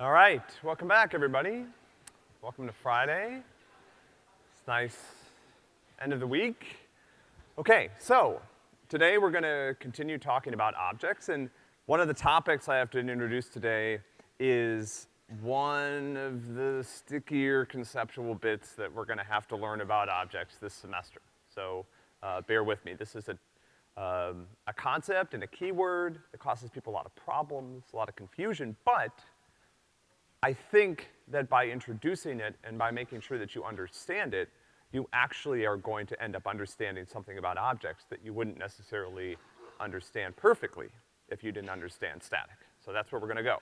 All right, welcome back, everybody. Welcome to Friday. It's nice end of the week. Okay, so today we're gonna continue talking about objects, and one of the topics I have to introduce today is one of the stickier conceptual bits that we're gonna have to learn about objects this semester. So, uh, bear with me. This is a, um, a concept and a keyword that causes people a lot of problems, a lot of confusion, but I think that by introducing it and by making sure that you understand it, you actually are going to end up understanding something about objects that you wouldn't necessarily understand perfectly if you didn't understand static. So that's where we're gonna go.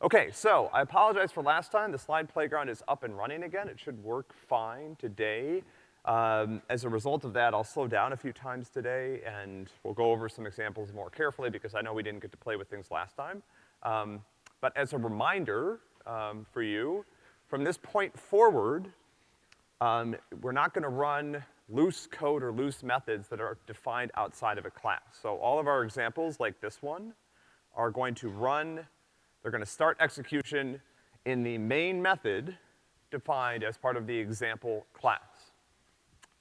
Okay, so I apologize for last time. The slide playground is up and running again. It should work fine today. Um, as a result of that, I'll slow down a few times today and we'll go over some examples more carefully because I know we didn't get to play with things last time. Um, but as a reminder, um, for you. From this point forward, um, we're not gonna run loose code or loose methods that are defined outside of a class. So all of our examples, like this one, are going to run, they're gonna start execution in the main method defined as part of the example class.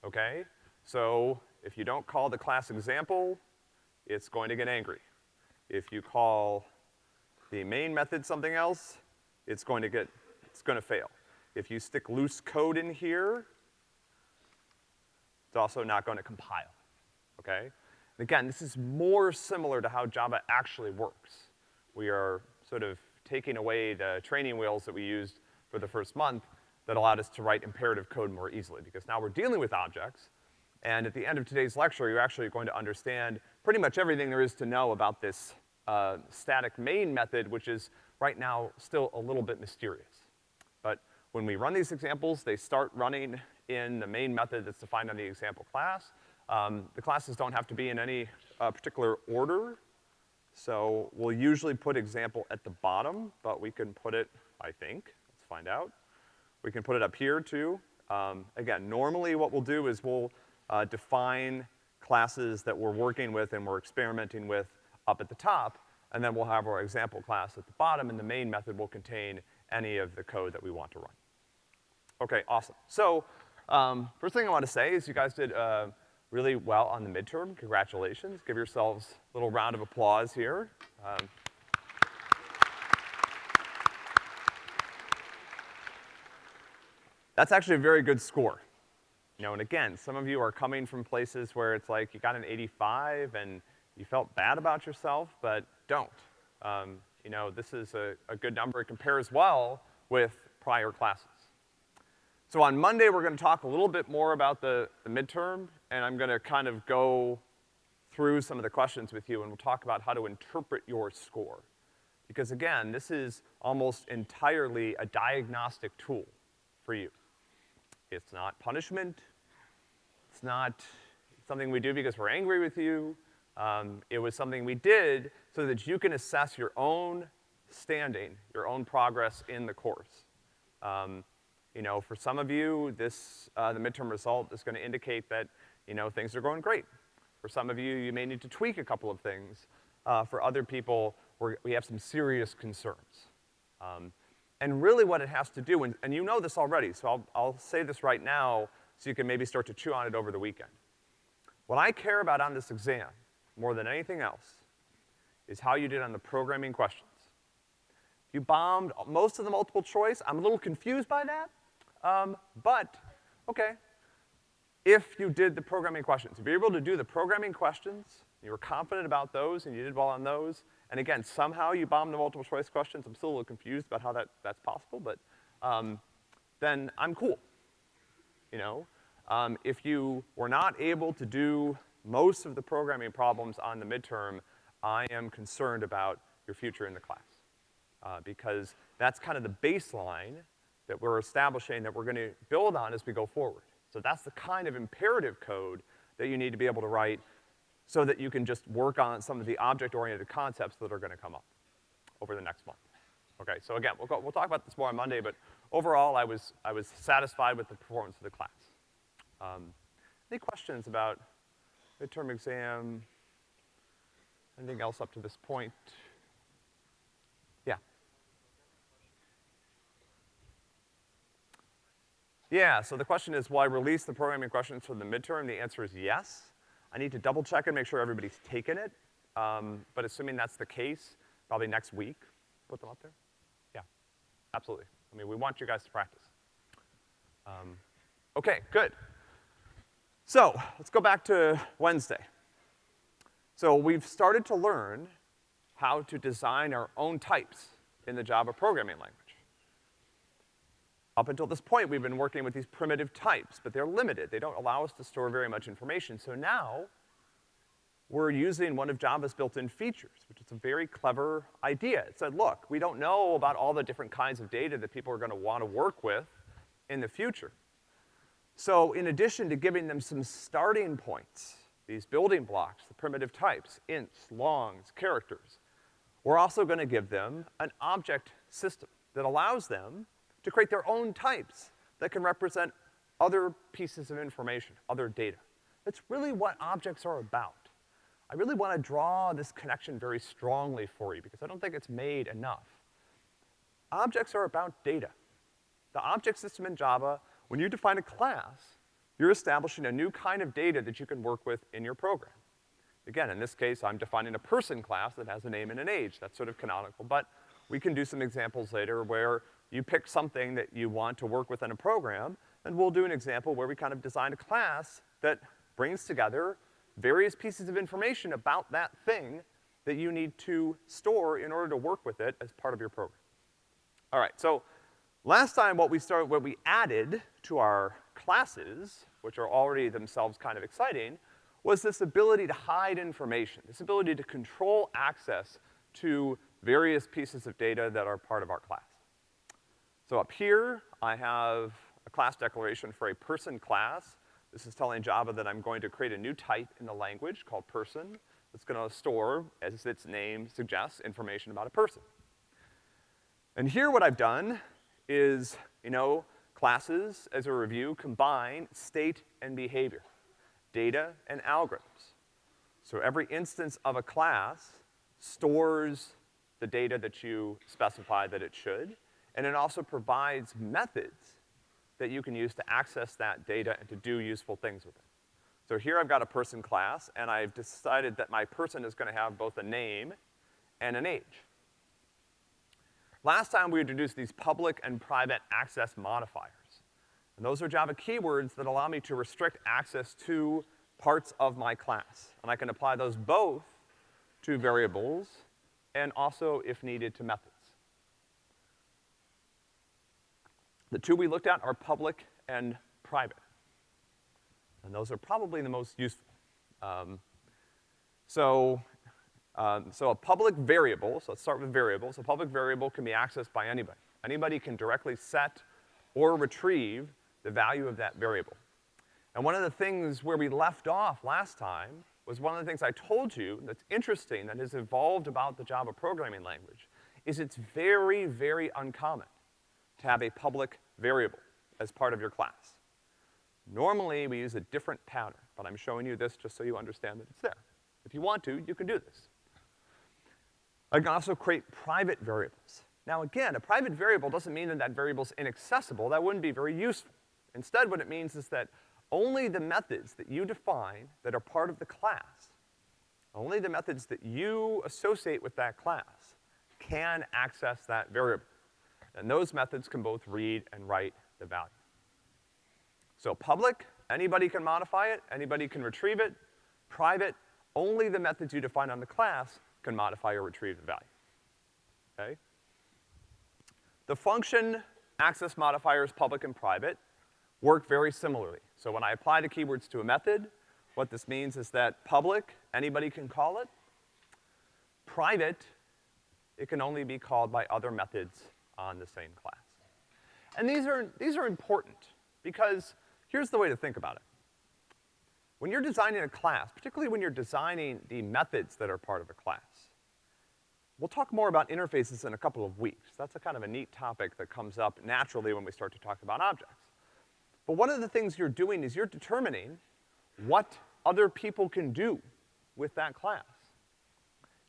Okay? So if you don't call the class example, it's going to get angry. If you call the main method something else, it's going to get, it's gonna fail. If you stick loose code in here, it's also not gonna compile, okay? And again, this is more similar to how Java actually works. We are sort of taking away the training wheels that we used for the first month that allowed us to write imperative code more easily, because now we're dealing with objects, and at the end of today's lecture, you're actually going to understand pretty much everything there is to know about this uh, static main method, which is right now still a little bit mysterious. But when we run these examples, they start running in the main method that's defined on the example class. Um, the classes don't have to be in any uh, particular order, so we'll usually put example at the bottom, but we can put it, I think, let's find out. We can put it up here too. Um, again, normally what we'll do is we'll uh, define classes that we're working with and we're experimenting with up at the top, and then we'll have our example class at the bottom, and the main method will contain any of the code that we want to run. Okay, awesome. So, um, first thing I want to say is you guys did, uh, really well on the midterm. Congratulations. Give yourselves a little round of applause here. Um, that's actually a very good score. You know, and again, some of you are coming from places where it's like you got an 85 and you felt bad about yourself, but don't. Um, you know, this is a, a good number. It compares well with prior classes. So on Monday, we're gonna talk a little bit more about the, the midterm, and I'm gonna kind of go through some of the questions with you, and we'll talk about how to interpret your score. Because again, this is almost entirely a diagnostic tool for you. It's not punishment. It's not something we do because we're angry with you. Um, it was something we did so that you can assess your own standing, your own progress in the course. Um, you know, for some of you, this, uh, the midterm result is gonna indicate that, you know, things are going great. For some of you, you may need to tweak a couple of things. Uh, for other people, we have some serious concerns. Um, and really what it has to do, and, and you know this already, so I'll, I'll say this right now so you can maybe start to chew on it over the weekend. What I care about on this exam more than anything else is how you did on the programming questions. You bombed most of the multiple choice. I'm a little confused by that, um, but, okay. If you did the programming questions, if you're able to do the programming questions, you were confident about those and you did well on those, and again, somehow you bombed the multiple choice questions, I'm still a little confused about how that, that's possible, but, um, then I'm cool. You know? Um, if you were not able to do most of the programming problems on the midterm, I am concerned about your future in the class. Uh, because that's kind of the baseline that we're establishing that we're gonna build on as we go forward. So that's the kind of imperative code that you need to be able to write so that you can just work on some of the object-oriented concepts that are gonna come up over the next month. Okay, so again, we'll, go, we'll talk about this more on Monday, but overall, I was, I was satisfied with the performance of the class. Um, any questions about midterm exam, anything else up to this point? Yeah. Yeah, so the question is, will I release the programming questions for the midterm? The answer is yes. I need to double check and make sure everybody's taken it. Um, but assuming that's the case, probably next week, put them up there. Yeah, absolutely. I mean, we want you guys to practice. Um, okay, good. So, let's go back to Wednesday. So we've started to learn how to design our own types in the Java programming language. Up until this point, we've been working with these primitive types, but they're limited. They don't allow us to store very much information. So now, we're using one of Java's built-in features, which is a very clever idea. It said, look, we don't know about all the different kinds of data that people are gonna wanna work with in the future. So in addition to giving them some starting points, these building blocks, the primitive types, ints, longs, characters, we're also gonna give them an object system that allows them to create their own types that can represent other pieces of information, other data. That's really what objects are about. I really want to draw this connection very strongly for you because I don't think it's made enough. Objects are about data. The object system in Java, when you define a class, you're establishing a new kind of data that you can work with in your program. Again, in this case, I'm defining a person class that has a name and an age. That's sort of canonical, but we can do some examples later where you pick something that you want to work with in a program, and we'll do an example where we kind of design a class that brings together various pieces of information about that thing that you need to store in order to work with it as part of your program. All right, so last time what we started, what we added to our classes, which are already themselves kind of exciting, was this ability to hide information, this ability to control access to various pieces of data that are part of our class. So up here, I have a class declaration for a person class. This is telling Java that I'm going to create a new type in the language called person that's gonna store, as its name suggests, information about a person. And here what I've done is, you know, classes, as a review, combine state and behavior, data and algorithms. So every instance of a class stores the data that you specify that it should, and it also provides methods that you can use to access that data and to do useful things with it. So here I've got a person class, and I've decided that my person is gonna have both a name and an age. Last time we introduced these public and private access modifiers. And those are Java keywords that allow me to restrict access to parts of my class. And I can apply those both to variables and also, if needed, to methods. The two we looked at are public and private. And those are probably the most useful. Um, so, um, so a public variable, so let's start with variables. A public variable can be accessed by anybody. Anybody can directly set or retrieve the value of that variable. And one of the things where we left off last time was one of the things I told you that's interesting that has evolved about the Java programming language is it's very, very uncommon to have a public variable as part of your class. Normally, we use a different pattern, but I'm showing you this just so you understand that it's there. If you want to, you can do this. I can also create private variables. Now again, a private variable doesn't mean that that variable's inaccessible. That wouldn't be very useful. Instead, what it means is that only the methods that you define that are part of the class, only the methods that you associate with that class can access that variable. And those methods can both read and write the value. So public, anybody can modify it, anybody can retrieve it. Private, only the methods you define on the class can modify or retrieve the value, okay? The function access modifiers public and private work very similarly. So when I apply the keywords to a method, what this means is that public, anybody can call it. Private, it can only be called by other methods on the same class. And these are, these are important because here's the way to think about it. When you're designing a class, particularly when you're designing the methods that are part of a class, we'll talk more about interfaces in a couple of weeks. That's a kind of a neat topic that comes up naturally when we start to talk about objects. But one of the things you're doing is you're determining what other people can do with that class.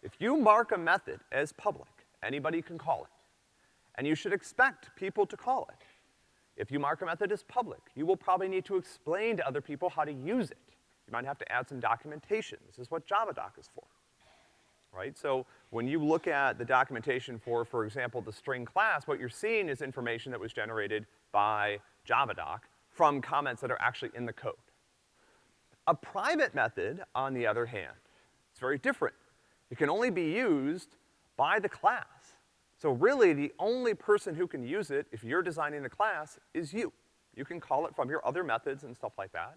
If you mark a method as public, anybody can call it and you should expect people to call it. If you mark a method as public, you will probably need to explain to other people how to use it. You might have to add some documentation. This is what JavaDoc is for, right? So when you look at the documentation for, for example, the string class, what you're seeing is information that was generated by JavaDoc from comments that are actually in the code. A private method, on the other hand, is very different. It can only be used by the class. So really, the only person who can use it, if you're designing a class, is you. You can call it from your other methods and stuff like that.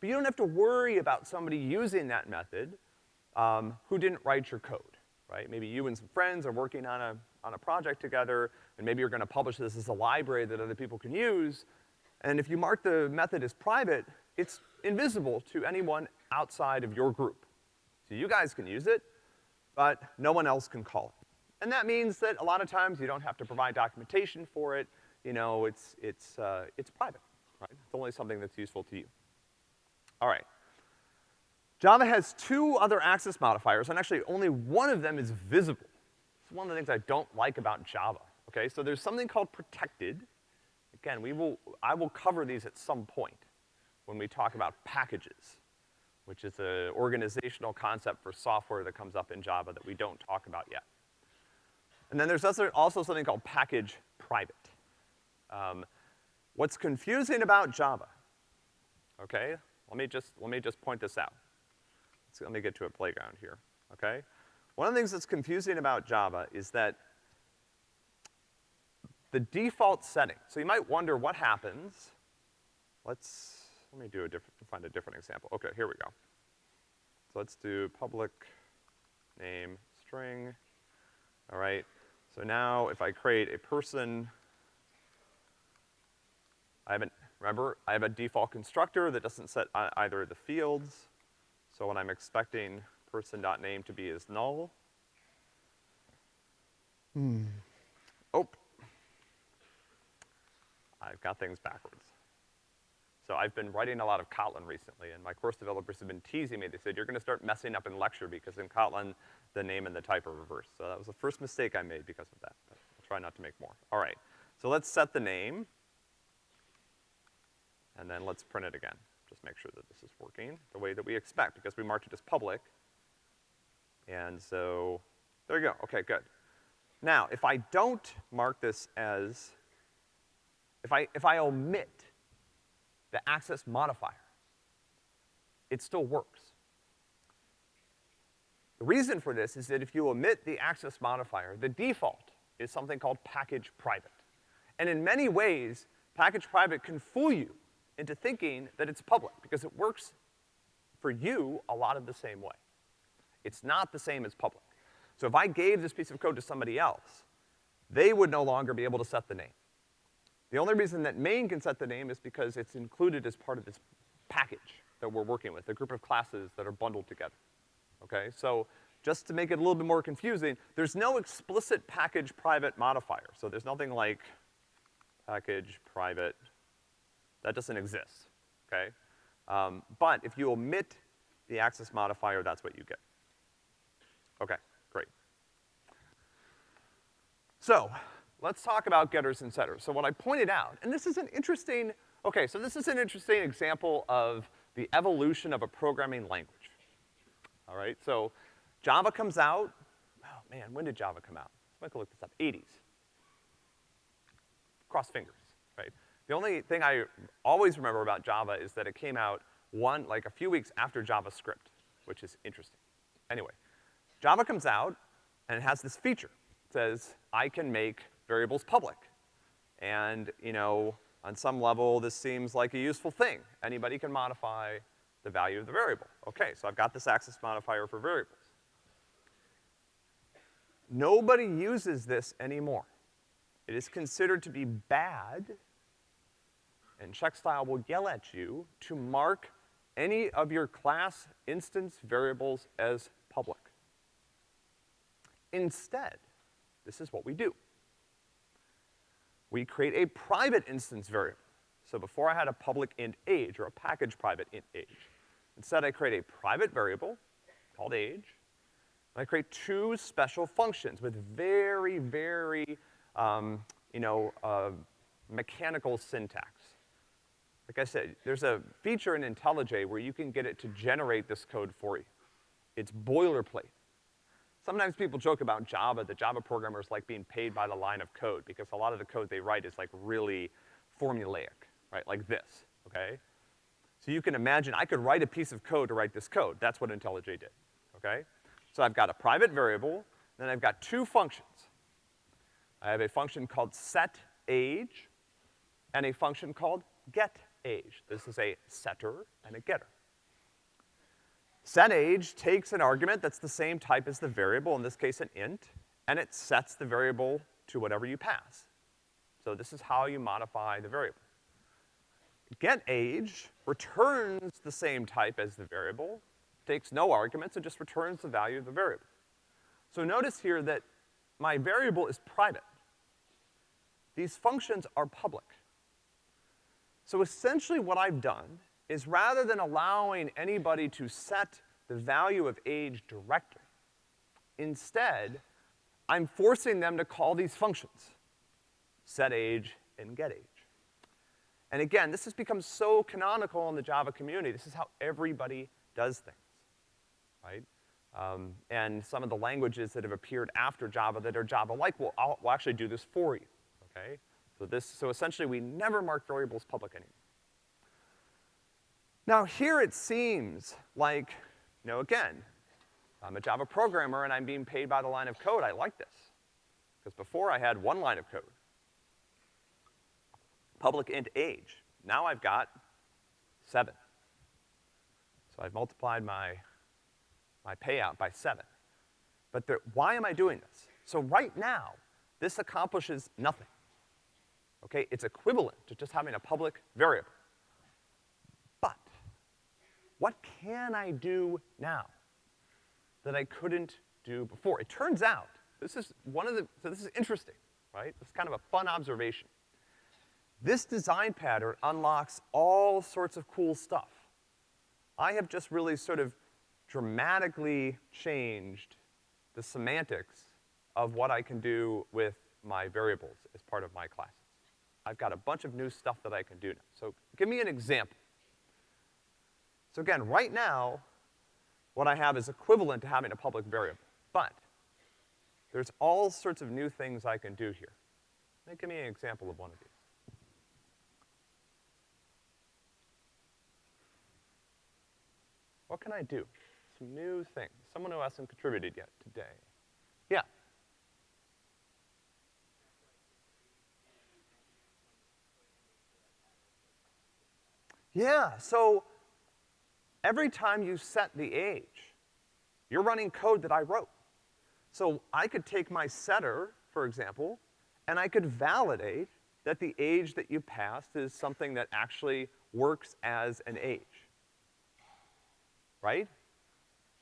But you don't have to worry about somebody using that method um, who didn't write your code, right? Maybe you and some friends are working on a, on a project together, and maybe you're gonna publish this as a library that other people can use, and if you mark the method as private, it's invisible to anyone outside of your group. So you guys can use it, but no one else can call it. And that means that a lot of times you don't have to provide documentation for it, you know, it's, it's, uh, it's private, right? It's only something that's useful to you. All right. Java has two other access modifiers, and actually only one of them is visible. It's one of the things I don't like about Java, okay? So there's something called protected. Again, we will, I will cover these at some point when we talk about packages, which is an organizational concept for software that comes up in Java that we don't talk about yet. And then there's also something called package private. Um, what's confusing about Java, okay? Let me just, let me just point this out. Let's, let me get to a playground here, okay? One of the things that's confusing about Java is that the default setting, so you might wonder what happens. Let's, let me do a different, find a different example. Okay, here we go. So let's do public name string, all right? So now if I create a person, I haven't, remember, I have a default constructor that doesn't set either of the fields. So when I'm expecting person.name to be is null. Hmm. Oh. I've got things backwards. So I've been writing a lot of Kotlin recently, and my course developers have been teasing me. They said, you're gonna start messing up in lecture because in Kotlin, the name and the type are reversed. So that was the first mistake I made because of that, but I'll try not to make more. All right, so let's set the name, and then let's print it again. Just make sure that this is working the way that we expect, because we marked it as public. And so, there you go, okay, good. Now, if I don't mark this as, if I, if I omit the access modifier, it still works. The reason for this is that if you omit the access modifier, the default is something called package private. And in many ways, package private can fool you into thinking that it's public, because it works for you a lot of the same way. It's not the same as public. So if I gave this piece of code to somebody else, they would no longer be able to set the name. The only reason that main can set the name is because it's included as part of this package that we're working with, a group of classes that are bundled together. Okay, so just to make it a little bit more confusing, there's no explicit package private modifier. So there's nothing like package private, that doesn't exist, okay? Um, but if you omit the access modifier, that's what you get. Okay, great. So, let's talk about getters and setters. So what I pointed out, and this is an interesting, okay, so this is an interesting example of the evolution of a programming language. All right, so Java comes out, oh man, when did Java come out? Let's look this up, 80s. Cross fingers? The only thing I always remember about Java is that it came out one, like a few weeks after JavaScript, which is interesting. Anyway, Java comes out and it has this feature. It says, I can make variables public. And, you know, on some level, this seems like a useful thing. Anybody can modify the value of the variable. Okay, so I've got this access modifier for variables. Nobody uses this anymore. It is considered to be bad, and checkstyle will yell at you to mark any of your class instance variables as public. Instead, this is what we do we create a private instance variable. So before I had a public int age, or a package private int age. Instead, I create a private variable called age, and I create two special functions with very, very, um, you know, uh, mechanical syntax. Like I said, there's a feature in IntelliJ where you can get it to generate this code for you. It's boilerplate. Sometimes people joke about Java, the Java programmers like being paid by the line of code because a lot of the code they write is like really formulaic, right? Like this, okay? So you can imagine I could write a piece of code to write this code. That's what IntelliJ did, okay? So I've got a private variable, then I've got two functions. I have a function called setAge and a function called getAge. This is a setter and a getter. SetAge takes an argument that's the same type as the variable, in this case an int, and it sets the variable to whatever you pass. So this is how you modify the variable. GetAge returns the same type as the variable, takes no arguments, and just returns the value of the variable. So notice here that my variable is private. These functions are public. So essentially what I've done is rather than allowing anybody to set the value of age directly, instead, I'm forcing them to call these functions, set age and get age. And again, this has become so canonical in the Java community. This is how everybody does things, right? Um, and some of the languages that have appeared after Java that are Java-like will, will actually do this for you, okay? So this, so essentially we never mark variables public anymore. Now here it seems like, you know, again, I'm a Java programmer and I'm being paid by the line of code. I like this. Because before I had one line of code public int age. Now I've got seven. So I've multiplied my, my payout by seven. But there, why am I doing this? So right now, this accomplishes nothing. Okay, it's equivalent to just having a public variable. But, what can I do now that I couldn't do before? It turns out, this is one of the, so this is interesting, right? This is kind of a fun observation. This design pattern unlocks all sorts of cool stuff. I have just really sort of dramatically changed the semantics of what I can do with my variables as part of my classes. I've got a bunch of new stuff that I can do now. So give me an example. So again, right now, what I have is equivalent to having a public variable, but there's all sorts of new things I can do here. Give me an example of one of these. What can I do? Some new things. Someone who hasn't contributed yet today. Yeah. Yeah, so every time you set the age, you're running code that I wrote. So I could take my setter, for example, and I could validate that the age that you passed is something that actually works as an age right?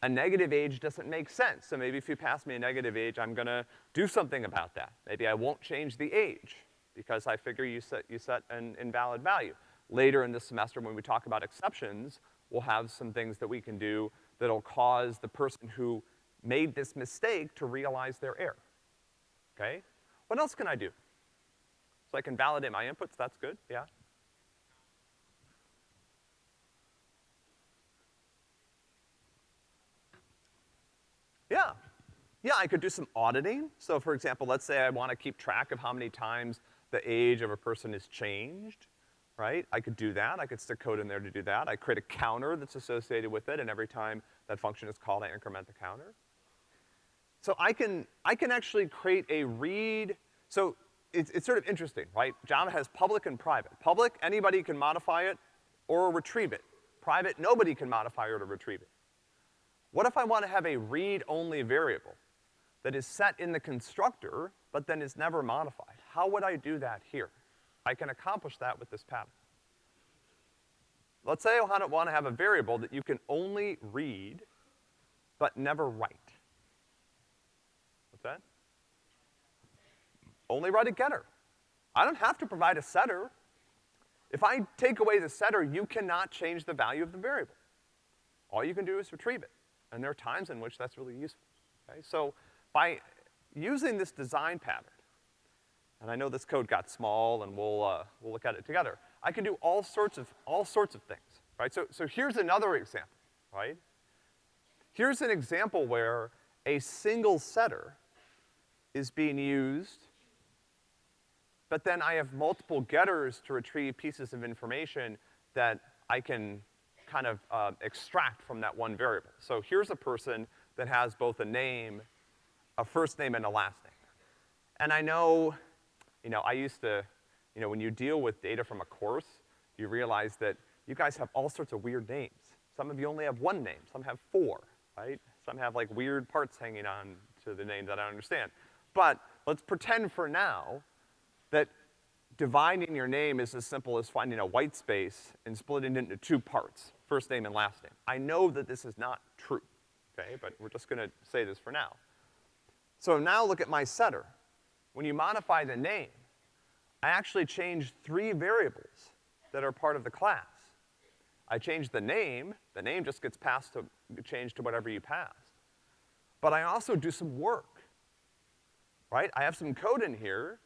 A negative age doesn't make sense, so maybe if you pass me a negative age, I'm gonna do something about that. Maybe I won't change the age, because I figure you set, you set an invalid value. Later in this semester, when we talk about exceptions, we'll have some things that we can do that'll cause the person who made this mistake to realize their error, okay? What else can I do? So I can validate my inputs, that's good, yeah? Yeah. Yeah, I could do some auditing. So for example, let's say I wanna keep track of how many times the age of a person is changed, right? I could do that. I could stick code in there to do that. I create a counter that's associated with it, and every time that function is called, I increment the counter. So I can, I can actually create a read, so it's, it's sort of interesting, right? Java has public and private. Public, anybody can modify it or retrieve it. Private, nobody can modify or to retrieve it. What if I want to have a read-only variable that is set in the constructor, but then is never modified? How would I do that here? I can accomplish that with this pattern. Let's say I want to have a variable that you can only read, but never write. What's that? Only write a getter. I don't have to provide a setter. If I take away the setter, you cannot change the value of the variable. All you can do is retrieve it. And there are times in which that's really useful, okay? So by using this design pattern, And I know this code got small, and we'll, uh, we'll look at it together. I can do all sorts of, all sorts of things, right? So, so here's another example, right? Here's an example where a single setter is being used, but then I have multiple getters to retrieve pieces of information that I can kind of uh, extract from that one variable. So here's a person that has both a name, a first name, and a last name. And I know you know, I used to, you know, when you deal with data from a course, you realize that you guys have all sorts of weird names. Some of you only have one name, some have four, right? Some have like weird parts hanging on to the name that I don't understand. But let's pretend for now that dividing your name is as simple as finding a white space and splitting it into two parts, first name and last name. I know that this is not true, okay, but we're just gonna say this for now. So now look at my setter. When you modify the name, I actually change three variables that are part of the class. I change the name, the name just gets passed to, changed to whatever you passed. But I also do some work, right? I have some code in here.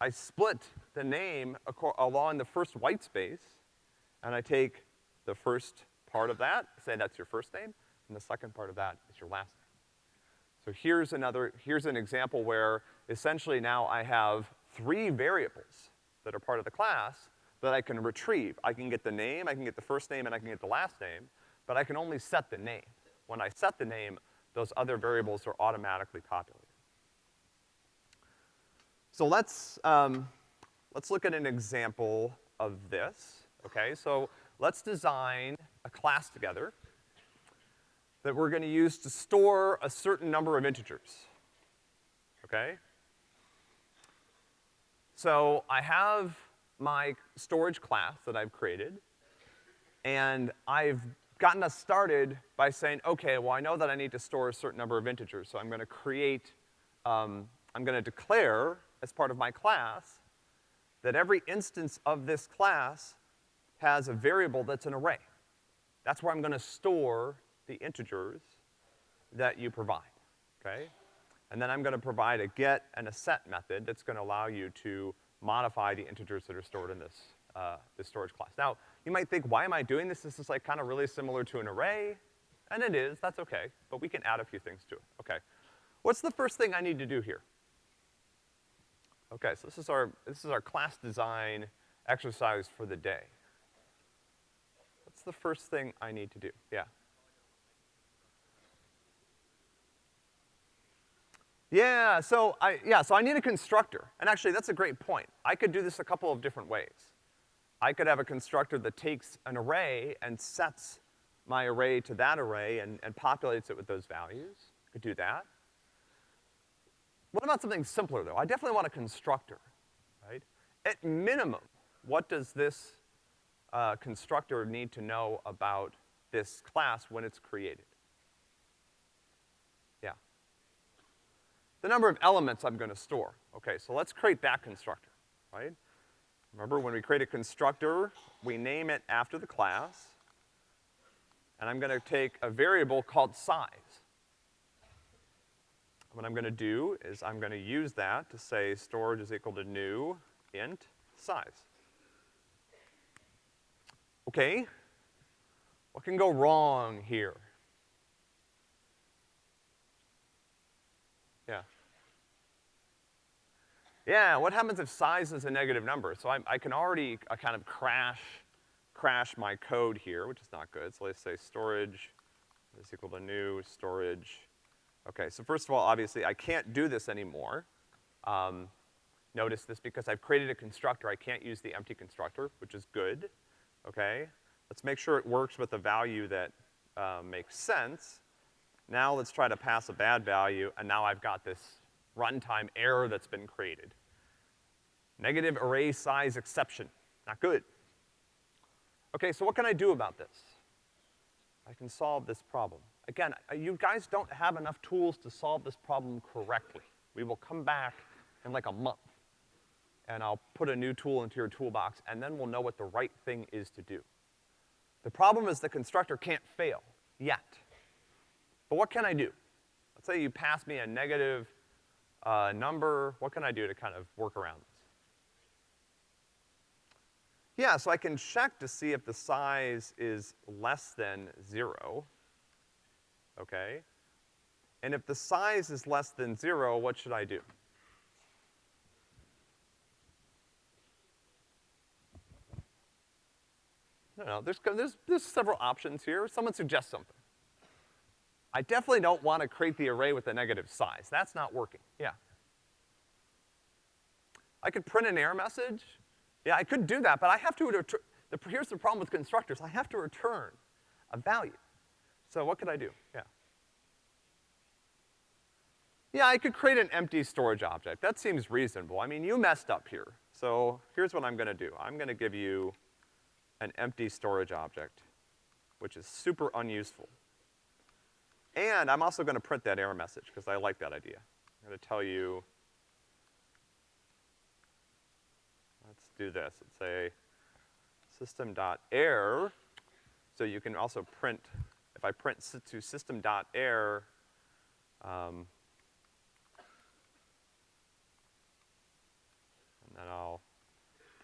I split the name along the first white space, and I take the first part of that, say that's your first name, and the second part of that is your last name. So here's another, here's an example where essentially now I have three variables that are part of the class that I can retrieve. I can get the name, I can get the first name, and I can get the last name, but I can only set the name. When I set the name, those other variables are automatically populated. So let's, um, let's look at an example of this, okay? So let's design a class together that we're gonna use to store a certain number of integers, okay? So I have my storage class that I've created, and I've gotten us started by saying, okay, well I know that I need to store a certain number of integers, so I'm gonna create, um, I'm gonna declare as part of my class that every instance of this class has a variable that's an array. That's where I'm gonna store the integers that you provide, okay? And then I'm gonna provide a get and a set method that's gonna allow you to modify the integers that are stored in this, uh, this storage class. Now, you might think, why am I doing this? This is like kind of really similar to an array. And it is, that's okay, but we can add a few things to it, okay. What's the first thing I need to do here? Okay, so this is our, this is our class design exercise for the day. What's the first thing I need to do? Yeah. Yeah, so I, yeah, so I need a constructor. And actually, that's a great point. I could do this a couple of different ways. I could have a constructor that takes an array and sets my array to that array and, and populates it with those values. I could do that. What about something simpler, though? I definitely want a constructor, right? At minimum, what does this uh, constructor need to know about this class when it's created? The number of elements I'm gonna store. Okay, so let's create that constructor, right? Remember, when we create a constructor, we name it after the class, and I'm gonna take a variable called size. What I'm gonna do is I'm gonna use that to say storage is equal to new int size. Okay, what can go wrong here? Yeah. Yeah, what happens if size is a negative number? So I, I can already uh, kind of crash, crash my code here, which is not good. So let's say storage is equal to new storage. Okay, so first of all, obviously, I can't do this anymore. Um, notice this because I've created a constructor, I can't use the empty constructor, which is good, okay? Let's make sure it works with a value that uh, makes sense. Now let's try to pass a bad value, and now I've got this runtime error that's been created. Negative array size exception, not good. Okay, so what can I do about this? I can solve this problem. Again, you guys don't have enough tools to solve this problem correctly. We will come back in like a month, and I'll put a new tool into your toolbox, and then we'll know what the right thing is to do. The problem is the constructor can't fail, yet. But what can I do? Let's say you pass me a negative uh, number, what can I do to kind of work around this? Yeah, so I can check to see if the size is less than zero, okay? And if the size is less than zero, what should I do? No, no, there's, there's, there's several options here. Someone suggest something. I definitely don't want to create the array with a negative size. That's not working. Yeah. I could print an error message. Yeah, I could do that, but I have to return, the, here's the problem with constructors. I have to return a value. So what could I do? Yeah. Yeah, I could create an empty storage object. That seems reasonable. I mean, you messed up here. So here's what I'm gonna do. I'm gonna give you an empty storage object, which is super unuseful. And I'm also gonna print that error message, because I like that idea. I'm gonna tell you, let's do this. Let's say system.error, so you can also print, if I print to system.error, um, and then I'll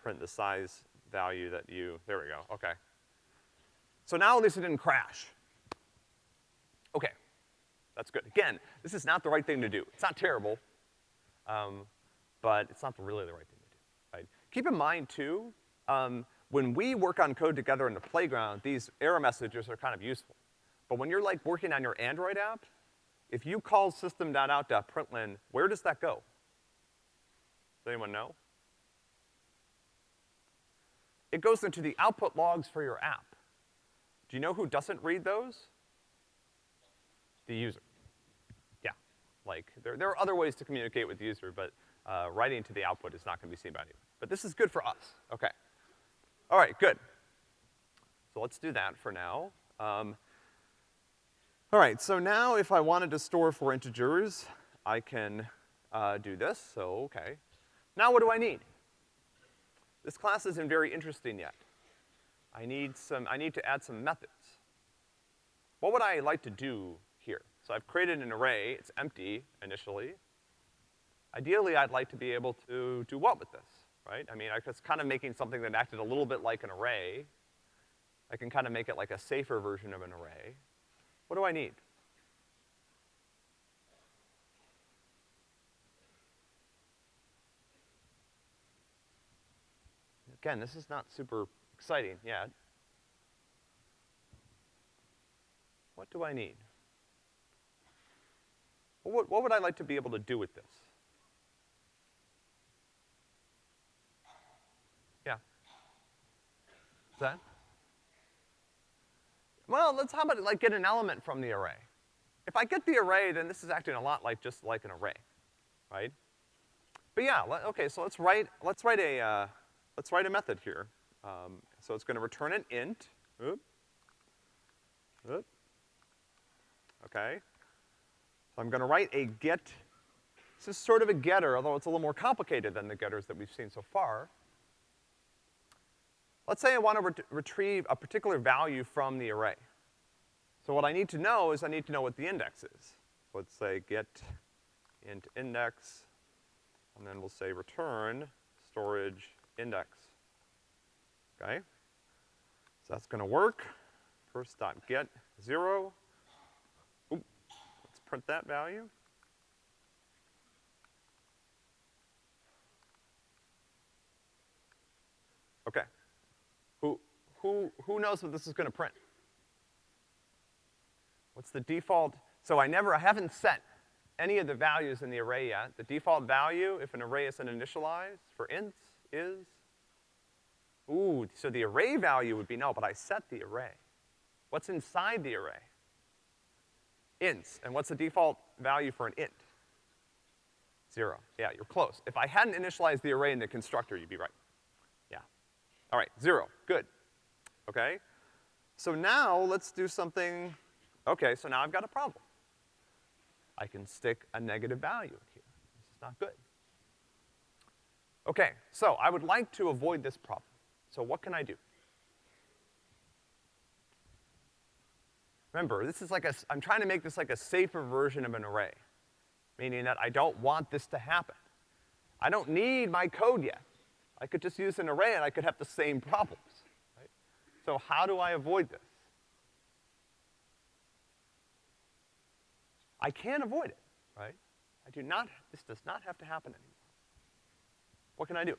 print the size value that you, there we go, okay. So now at least it didn't crash. Okay, that's good. Again, this is not the right thing to do. It's not terrible, um, but it's not really the right thing to do, right? Keep in mind too, um, when we work on code together in the playground, these error messages are kind of useful. But when you're like working on your Android app, if you call system.out.println, where does that go? Does anyone know? it goes into the output logs for your app. Do you know who doesn't read those? The user. Yeah, like, there, there are other ways to communicate with the user, but uh, writing to the output is not gonna be seen by anyone. But this is good for us, okay. All right, good. So let's do that for now. Um, all right, so now if I wanted to store four integers, I can uh, do this, so okay. Now what do I need? This class isn't very interesting yet. I need some, I need to add some methods. What would I like to do? So I've created an array, it's empty initially. Ideally, I'd like to be able to do what with this, right? I mean, I was kind of making something that acted a little bit like an array. I can kind of make it like a safer version of an array. What do I need? Again, this is not super exciting yet. What do I need? What, what would I like to be able to do with this? Yeah. Is that? Well, let's, how about like get an element from the array? If I get the array, then this is acting a lot like just like an array, right? But yeah, let, okay, so let's write, let's write a, uh, let's write a method here. Um, so it's gonna return an int. Oop. Oop. Okay. So I'm gonna write a get. This is sort of a getter, although it's a little more complicated than the getters that we've seen so far. Let's say I want to ret retrieve a particular value from the array. So what I need to know is I need to know what the index is. Let's say get int index, and then we'll say return storage index. Okay? So that's gonna work. First dot get zero. Print that value. Okay. Who, who, who knows what this is gonna print? What's the default? So I never, I haven't set any of the values in the array yet. The default value, if an array isn't initialized for ints, is, ooh, so the array value would be no, but I set the array. What's inside the array? Ints, and what's the default value for an int? Zero, yeah, you're close. If I hadn't initialized the array in the constructor, you'd be right. Yeah. All right, zero, good. Okay? So now let's do something, okay, so now I've got a problem. I can stick a negative value in here. This is not good. Okay, so I would like to avoid this problem. So what can I do? Remember, this is like a, I'm trying to make this like a safer version of an array, meaning that I don't want this to happen. I don't need my code yet. I could just use an array and I could have the same problems, right? So how do I avoid this? I can avoid it, right? I do not, this does not have to happen anymore. What can I do?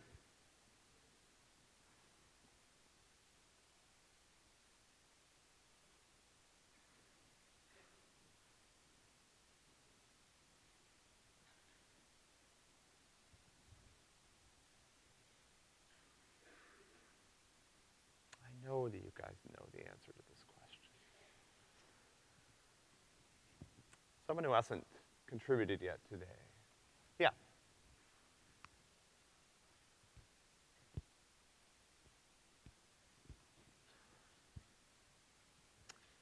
I know that you guys know the answer to this question. Someone who hasn't contributed yet today. Yeah.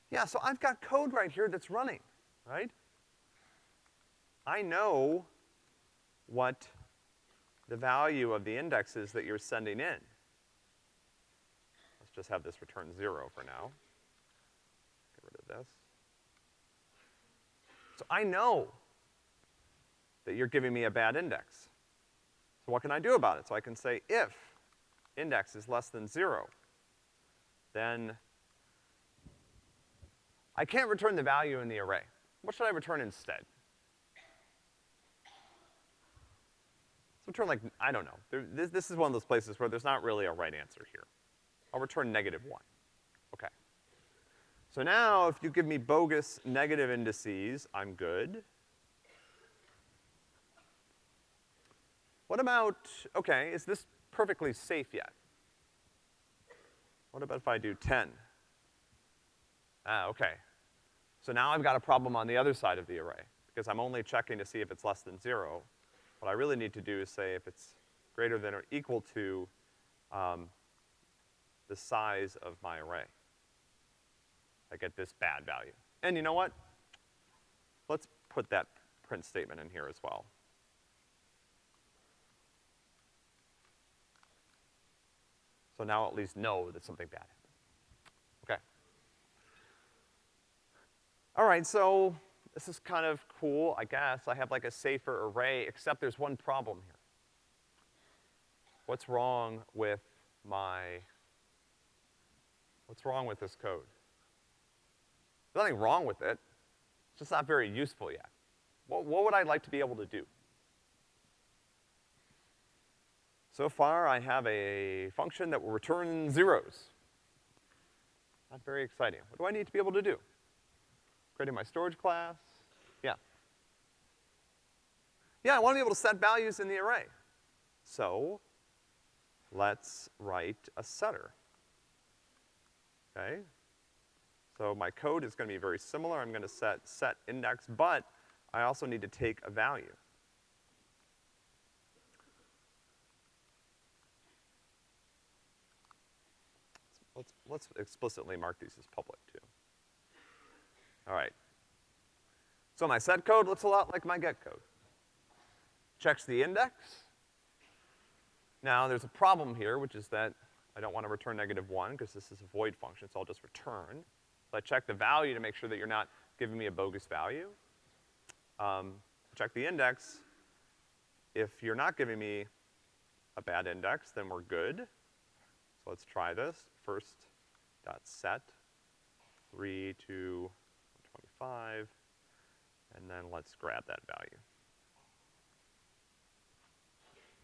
Yeah, so I've got code right here that's running, right? I know what the value of the index is that you're sending in. Let's just have this return zero for now. Get rid of this. So I know that you're giving me a bad index. So what can I do about it? So I can say if index is less than zero, then I can't return the value in the array. What should I return instead? Let's return like, I don't know. There, this, this is one of those places where there's not really a right answer here. I'll return negative one. Okay. So now if you give me bogus negative indices, I'm good. What about, okay, is this perfectly safe yet? What about if I do 10? Ah, okay. So now I've got a problem on the other side of the array, because I'm only checking to see if it's less than zero. What I really need to do is say if it's greater than or equal to, um, the size of my array. I get this bad value. And you know what? Let's put that print statement in here as well. So now at least know that something bad happened. Okay. All right, so this is kind of cool, I guess. I have like a safer array, except there's one problem here. What's wrong with my, what's wrong with this code? There's nothing wrong with it. It's just not very useful yet. What, what would I like to be able to do? So far, I have a function that will return zeros. Not very exciting. What do I need to be able to do? Creating my storage class? Yeah. Yeah, I want to be able to set values in the array. So, let's write a setter. Okay? So my code is gonna be very similar. I'm gonna set set index, but I also need to take a value. Let's, let's explicitly mark these as public too. All right. So my set code looks a lot like my get code. Checks the index. Now there's a problem here, which is that I don't want to return negative one because this is a void function, so I'll just return. I check the value to make sure that you're not giving me a bogus value. Um, check the index. If you're not giving me a bad index, then we're good. So let's try this. First dot set, three to 125, and then let's grab that value.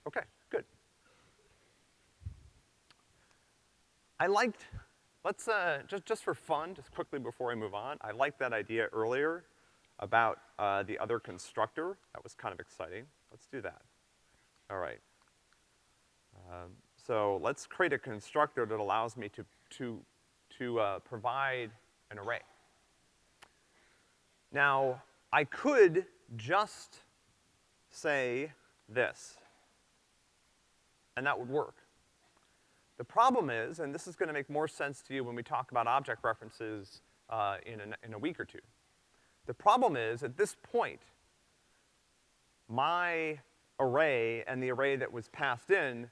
Okay, good. I liked, let's, uh, just, just for fun, just quickly before I move on, I liked that idea earlier about, uh, the other constructor. That was kind of exciting. Let's do that. All right. Um, so let's create a constructor that allows me to, to, to uh, provide an array. Now, I could just say this, and that would work. The problem is, and this is gonna make more sense to you when we talk about object references uh, in, an, in a week or two. The problem is, at this point, my array and the array that was passed in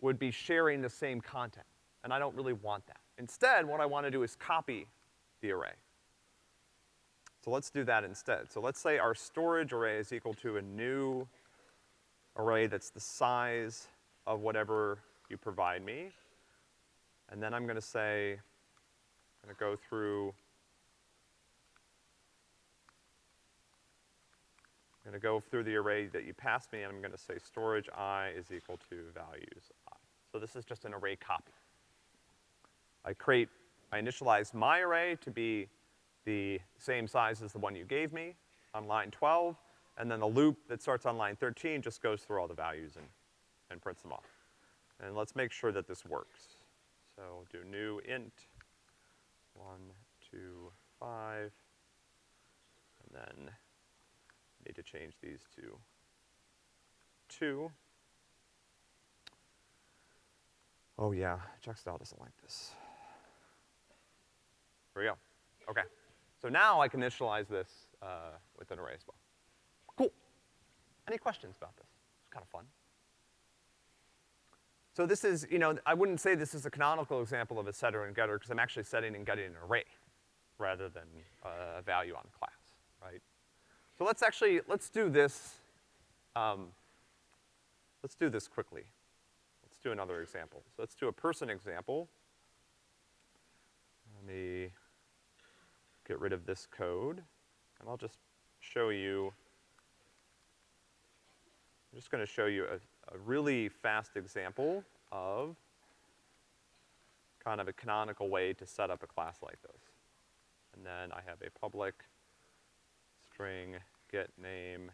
would be sharing the same content. And I don't really want that. Instead, what I want to do is copy the array. So let's do that instead. So let's say our storage array is equal to a new array that's the size of whatever you provide me. And then I'm gonna say, I'm gonna go through, I'm gonna go through the array that you passed me, and I'm gonna say storage i is equal to values i. So this is just an array copy. I create, I initialize my array to be the same size as the one you gave me on line 12, and then the loop that starts on line 13 just goes through all the values and, and prints them off. And let's make sure that this works. So do new int, one, two, five, and then need to change these to two. Oh yeah, Checkstyle doesn't like this. Here we go. Okay. So now I can initialize this uh, with an array as well. Cool. Any questions about this? It's kind of fun. So this is, you know, I wouldn't say this is a canonical example of a setter and getter because I'm actually setting and getting an array rather than uh, a value on a class, right? So let's actually, let's do this, um, let's do this quickly. Let's do another example. So let's do a person example. Let me get rid of this code, and I'll just show you, I'm just gonna show you a, a really fast example of kind of a canonical way to set up a class like this. And then I have a public string get name,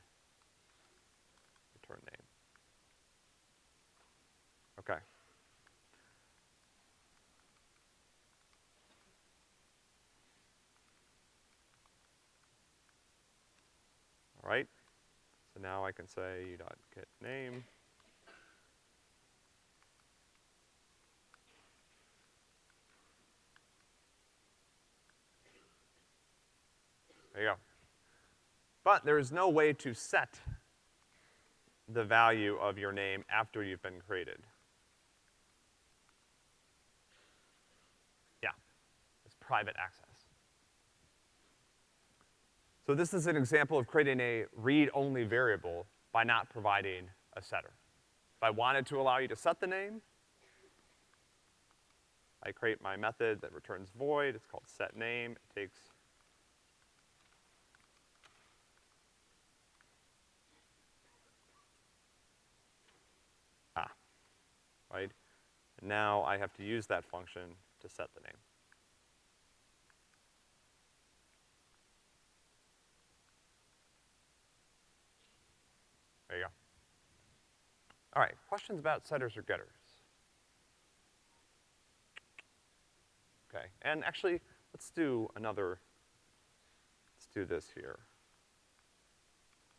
return name. Okay. All right? So now I can say u dot get name. There you go. But there is no way to set the value of your name after you've been created. Yeah, it's private access. So this is an example of creating a read-only variable by not providing a setter. If I wanted to allow you to set the name, I create my method that returns void, it's called setName, it takes ah, right? And now I have to use that function to set the name. There you go. All right, questions about setters or getters? Okay, and actually, let's do another, let's do this here.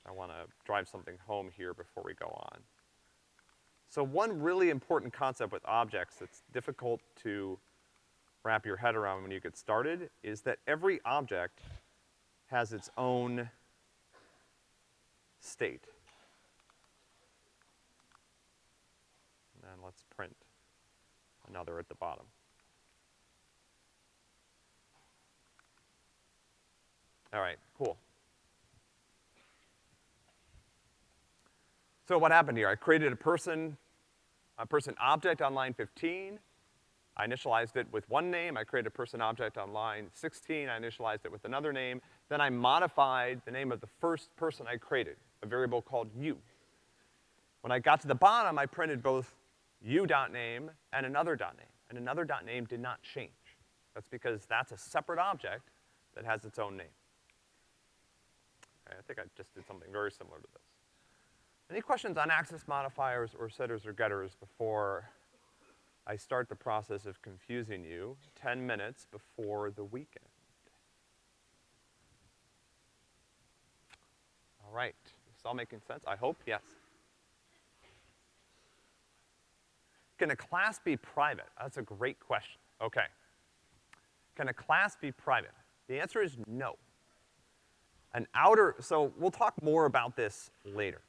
I wanna drive something home here before we go on. So one really important concept with objects that's difficult to wrap your head around when you get started is that every object has its own state. and let's print another at the bottom. All right, cool. So what happened here? I created a person, a person object on line 15. I initialized it with one name. I created a person object on line 16. I initialized it with another name. Then I modified the name of the first person I created, a variable called u. When I got to the bottom, I printed both u.name and another dot .name, and another dot .name did not change. That's because that's a separate object that has its own name. I think I just did something very similar to this. Any questions on access modifiers or setters or getters before I start the process of confusing you 10 minutes before the weekend? All right, this all making sense? I hope, yes. Can a class be private? That's a great question. Okay. Can a class be private? The answer is no. An outer, so we'll talk more about this later.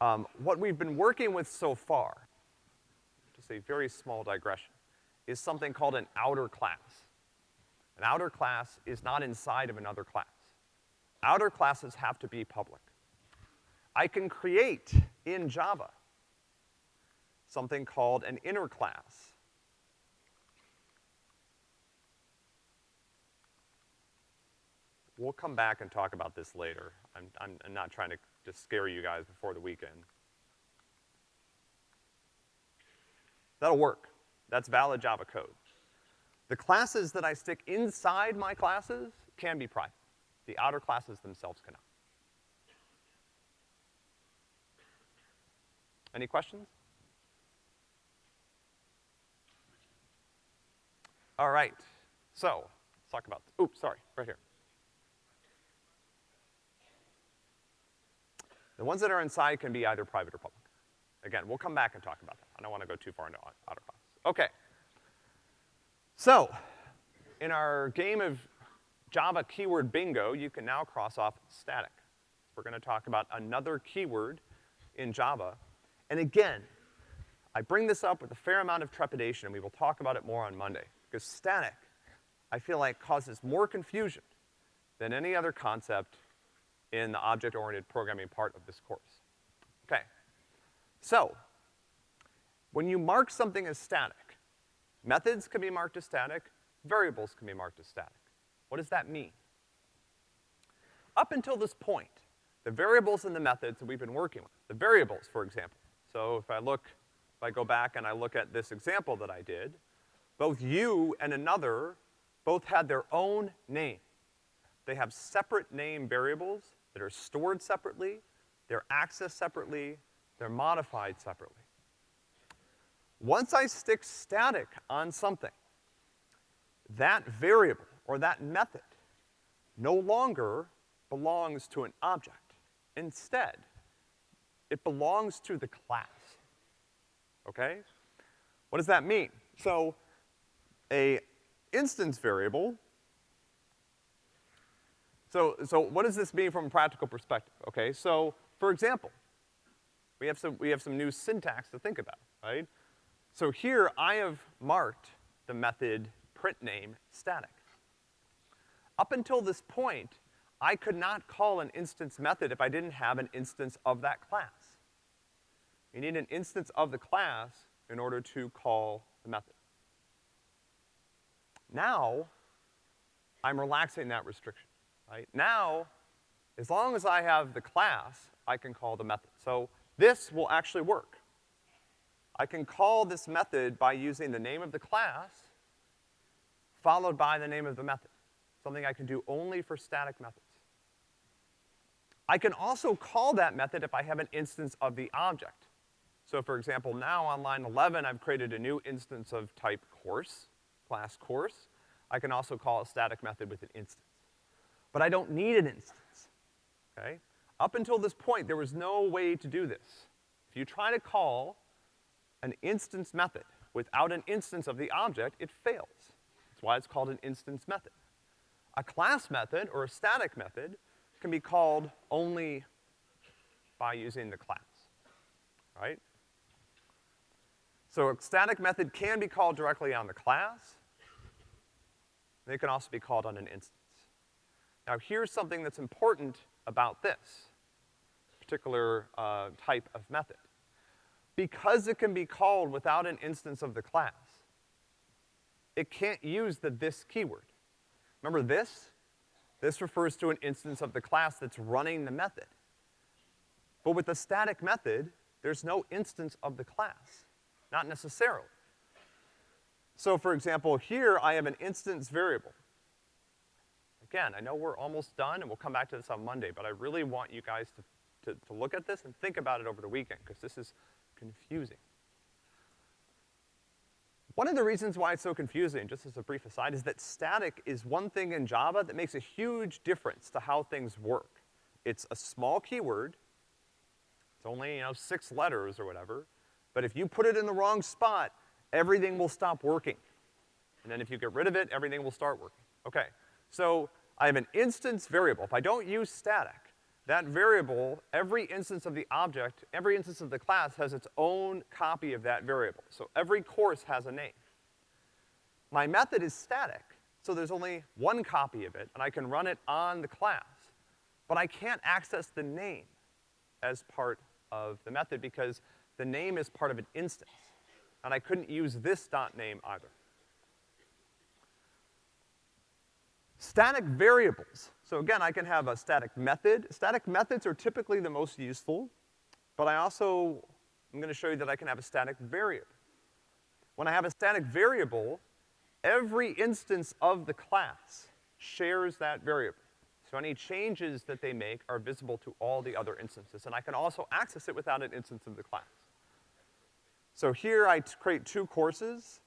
Um, what we've been working with so far, just a very small digression, is something called an outer class. An outer class is not inside of another class. Outer classes have to be public. I can create in Java something called an inner class. We'll come back and talk about this later. I'm, I'm, I'm not trying to just scare you guys before the weekend. That'll work. That's valid Java code. The classes that I stick inside my classes can be private. The outer classes themselves cannot. Any questions? All right, so, let's talk about, oops, sorry, right here. The ones that are inside can be either private or public. Again, we'll come back and talk about that. I don't wanna go too far into class. Okay. So, in our game of Java keyword bingo, you can now cross off static. We're gonna talk about another keyword in Java. And again, I bring this up with a fair amount of trepidation, and we will talk about it more on Monday. Because static, I feel like causes more confusion than any other concept in the object-oriented programming part of this course. Okay. So, when you mark something as static, methods can be marked as static, variables can be marked as static. What does that mean? Up until this point, the variables and the methods that we've been working with, the variables, for example. So if I look, if I go back and I look at this example that I did, both you and another both had their own name. They have separate name variables that are stored separately, they're accessed separately, they're modified separately. Once I stick static on something, that variable or that method no longer belongs to an object. Instead, it belongs to the class. Okay? What does that mean? So, a instance variable so, so what does this mean from a practical perspective? Okay, so, for example, we have some, we have some new syntax to think about, right? So here, I have marked the method printName static. Up until this point, I could not call an instance method if I didn't have an instance of that class. You need an instance of the class in order to call the method. Now, I'm relaxing that restriction right? Now, as long as I have the class, I can call the method. So this will actually work. I can call this method by using the name of the class followed by the name of the method, something I can do only for static methods. I can also call that method if I have an instance of the object. So for example, now on line 11, I've created a new instance of type course, class course. I can also call a static method with an instance but I don't need an instance, okay? Up until this point, there was no way to do this. If you try to call an instance method without an instance of the object, it fails. That's why it's called an instance method. A class method or a static method can be called only by using the class, right? So a static method can be called directly on the class. They can also be called on an instance. Now here's something that's important about this particular uh, type of method. Because it can be called without an instance of the class, it can't use the this keyword. Remember this? This refers to an instance of the class that's running the method. But with the static method, there's no instance of the class. Not necessarily. So for example, here I have an instance variable. Again, I know we're almost done, and we'll come back to this on Monday, but I really want you guys to, to, to look at this and think about it over the weekend, because this is confusing. One of the reasons why it's so confusing, just as a brief aside, is that static is one thing in Java that makes a huge difference to how things work. It's a small keyword, it's only, you know, six letters or whatever, but if you put it in the wrong spot, everything will stop working. And then if you get rid of it, everything will start working. Okay. So I have an instance variable. If I don't use static, that variable, every instance of the object, every instance of the class has its own copy of that variable. So every course has a name. My method is static, so there's only one copy of it, and I can run it on the class. But I can't access the name as part of the method because the name is part of an instance. And I couldn't use this dot name either. Static variables. So again, I can have a static method. Static methods are typically the most useful, but I also, I'm gonna show you that I can have a static variable. When I have a static variable, every instance of the class shares that variable. So any changes that they make are visible to all the other instances, and I can also access it without an instance of the class. So here I create two courses,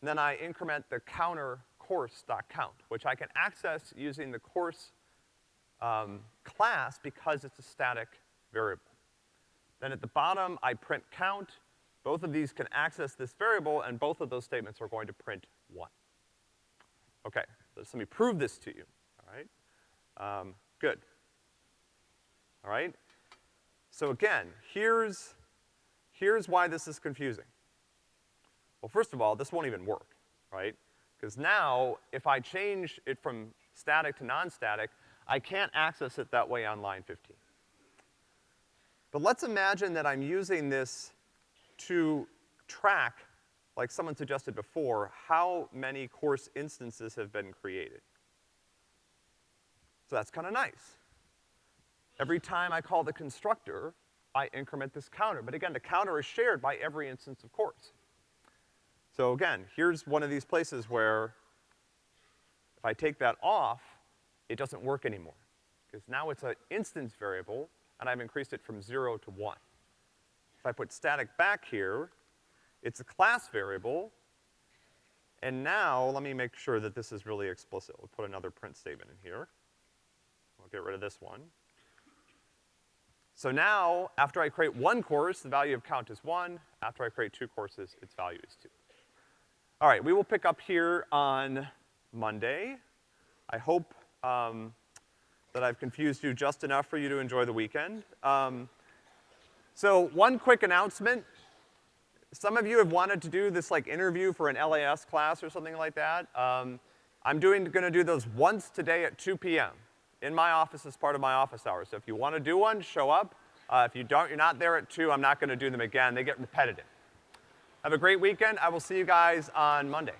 and then I increment the counter course.count, which I can access using the course um, class because it's a static variable. Then at the bottom, I print count. Both of these can access this variable, and both of those statements are going to print one. Okay, let me prove this to you, all right? Um, good. All right? So again, here's, here's why this is confusing. Well, first of all, this won't even work, right? Because now, if I change it from static to non-static, I can't access it that way on line 15. But let's imagine that I'm using this to track, like someone suggested before, how many course instances have been created. So that's kinda nice. Every time I call the constructor, I increment this counter. But again, the counter is shared by every instance of course. So again, here's one of these places where if I take that off, it doesn't work anymore. Because now it's an instance variable, and I've increased it from zero to one. If I put static back here, it's a class variable, and now, let me make sure that this is really explicit. We'll put another print statement in here. We'll get rid of this one. So now, after I create one course, the value of count is one. After I create two courses, its value is two. All right, we will pick up here on Monday. I hope, um, that I've confused you just enough for you to enjoy the weekend. Um, so one quick announcement. Some of you have wanted to do this like interview for an LAS class or something like that. Um, I'm doing, gonna do those once today at 2 p.m. in my office as part of my office hours. So if you wanna do one, show up. Uh, if you don't, you're not there at 2, I'm not gonna do them again. They get repetitive. Have a great weekend. I will see you guys on Monday.